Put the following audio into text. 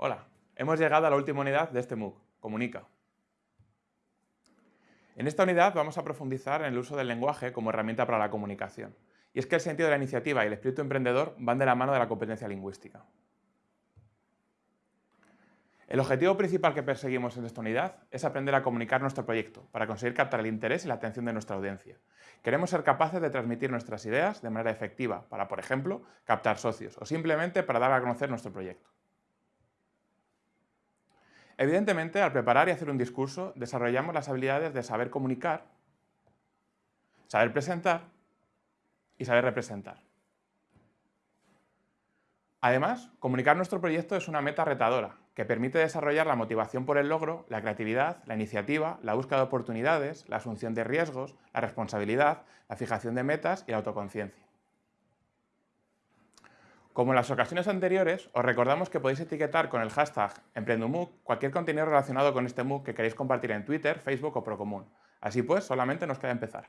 Hola, hemos llegado a la última unidad de este MOOC, Comunica. En esta unidad vamos a profundizar en el uso del lenguaje como herramienta para la comunicación. Y es que el sentido de la iniciativa y el espíritu emprendedor van de la mano de la competencia lingüística. El objetivo principal que perseguimos en esta unidad es aprender a comunicar nuestro proyecto para conseguir captar el interés y la atención de nuestra audiencia. Queremos ser capaces de transmitir nuestras ideas de manera efectiva para, por ejemplo, captar socios o simplemente para dar a conocer nuestro proyecto. Evidentemente, al preparar y hacer un discurso, desarrollamos las habilidades de saber comunicar, saber presentar y saber representar. Además, comunicar nuestro proyecto es una meta retadora, que permite desarrollar la motivación por el logro, la creatividad, la iniciativa, la búsqueda de oportunidades, la asunción de riesgos, la responsabilidad, la fijación de metas y la autoconciencia. Como en las ocasiones anteriores, os recordamos que podéis etiquetar con el hashtag EmprendumOOC cualquier contenido relacionado con este MOOC que queréis compartir en Twitter, Facebook o Procomún. Así pues, solamente nos queda empezar.